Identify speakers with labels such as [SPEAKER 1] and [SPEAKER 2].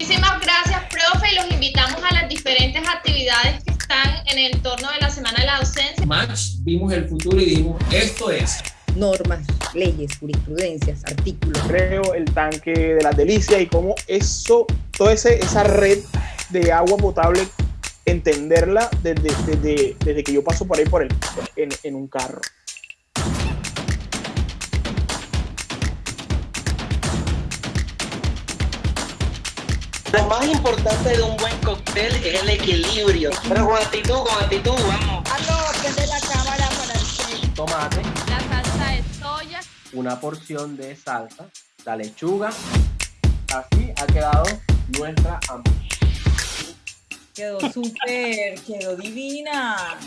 [SPEAKER 1] Muchísimas gracias, profe, y los invitamos a las diferentes actividades que están en el entorno de la Semana de la Docencia.
[SPEAKER 2] Match, vimos el futuro y dijimos, esto es.
[SPEAKER 3] Normas, leyes, jurisprudencias, artículos.
[SPEAKER 4] Creo el tanque de las delicias y cómo eso, toda ese, esa red de agua potable, entenderla desde, desde, desde que yo paso por ahí por el, en, en un carro.
[SPEAKER 5] Lo más importante de un buen cóctel es el equilibrio. Pero con actitud, con actitud, vamos.
[SPEAKER 6] prende la cámara para el
[SPEAKER 7] Tomate,
[SPEAKER 1] La salsa de soya.
[SPEAKER 7] una porción de salsa, la lechuga. Así ha quedado nuestra hamburguesa.
[SPEAKER 6] Quedó súper, quedó divina.